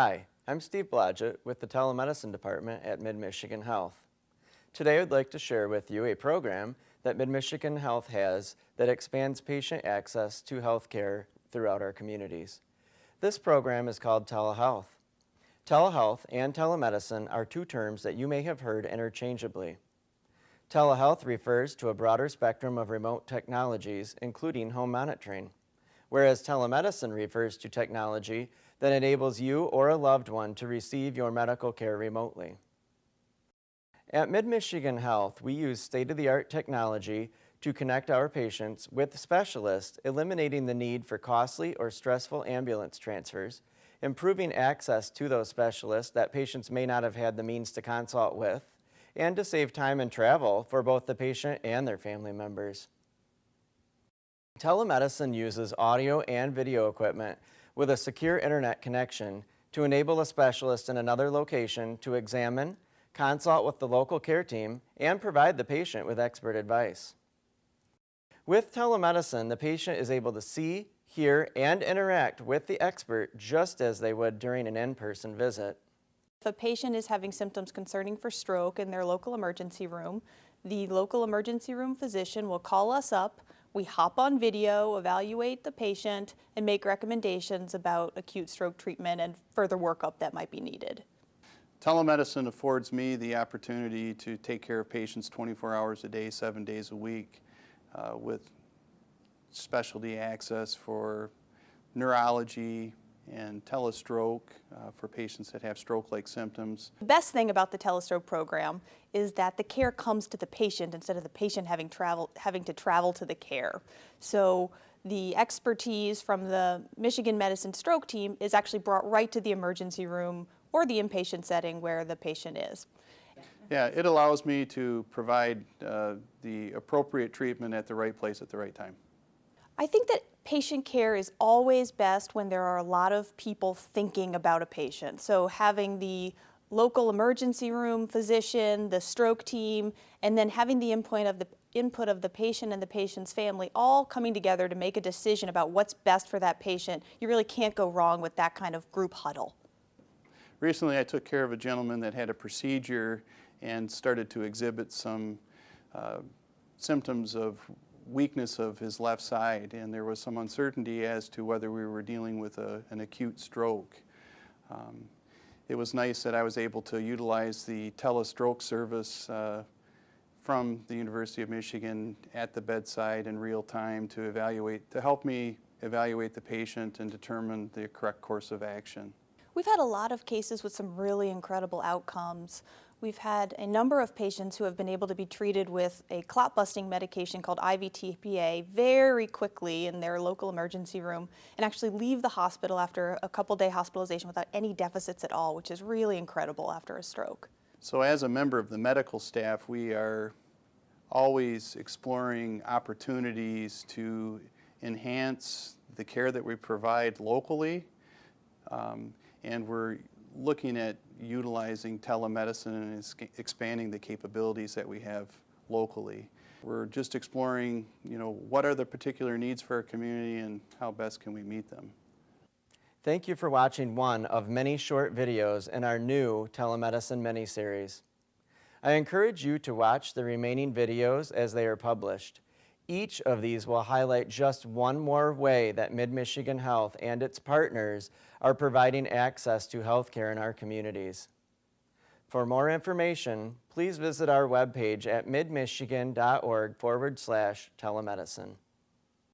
Hi, I'm Steve Blodgett with the Telemedicine Department at Mid-Michigan Health. Today I'd like to share with you a program that Mid-Michigan Health has that expands patient access to health care throughout our communities. This program is called telehealth. Telehealth and telemedicine are two terms that you may have heard interchangeably. Telehealth refers to a broader spectrum of remote technologies, including home monitoring, whereas telemedicine refers to technology that enables you or a loved one to receive your medical care remotely. At Mid-Michigan Health, we use state-of-the-art technology to connect our patients with specialists, eliminating the need for costly or stressful ambulance transfers, improving access to those specialists that patients may not have had the means to consult with, and to save time and travel for both the patient and their family members. Telemedicine uses audio and video equipment with a secure internet connection to enable a specialist in another location to examine, consult with the local care team, and provide the patient with expert advice. With telemedicine, the patient is able to see, hear, and interact with the expert just as they would during an in-person visit. If a patient is having symptoms concerning for stroke in their local emergency room, the local emergency room physician will call us up, we hop on video, evaluate the patient, and make recommendations about acute stroke treatment and further workup that might be needed. Telemedicine affords me the opportunity to take care of patients 24 hours a day, seven days a week uh, with specialty access for neurology, and telestroke uh, for patients that have stroke-like symptoms. The best thing about the telestroke program is that the care comes to the patient instead of the patient having, travel, having to travel to the care. So the expertise from the Michigan Medicine Stroke team is actually brought right to the emergency room or the inpatient setting where the patient is. Yeah, it allows me to provide uh, the appropriate treatment at the right place at the right time. I think that patient care is always best when there are a lot of people thinking about a patient. So having the local emergency room physician, the stroke team, and then having the input of the input of the patient and the patient's family all coming together to make a decision about what's best for that patient. You really can't go wrong with that kind of group huddle. Recently I took care of a gentleman that had a procedure and started to exhibit some uh, symptoms of weakness of his left side and there was some uncertainty as to whether we were dealing with a, an acute stroke. Um, it was nice that I was able to utilize the telestroke service uh, from the University of Michigan at the bedside in real time to evaluate, to help me evaluate the patient and determine the correct course of action. We've had a lot of cases with some really incredible outcomes. We've had a number of patients who have been able to be treated with a clot busting medication called IVTPA very quickly in their local emergency room and actually leave the hospital after a couple day hospitalization without any deficits at all, which is really incredible after a stroke. So as a member of the medical staff, we are always exploring opportunities to enhance the care that we provide locally. Um, and we're looking at utilizing telemedicine and expanding the capabilities that we have locally. We're just exploring, you know, what are the particular needs for our community and how best can we meet them. Thank you for watching one of many short videos in our new telemedicine mini-series. I encourage you to watch the remaining videos as they are published. Each of these will highlight just one more way that Mid-Michigan Health and its partners are providing access to healthcare in our communities. For more information, please visit our webpage at midmichigan.org forward slash telemedicine.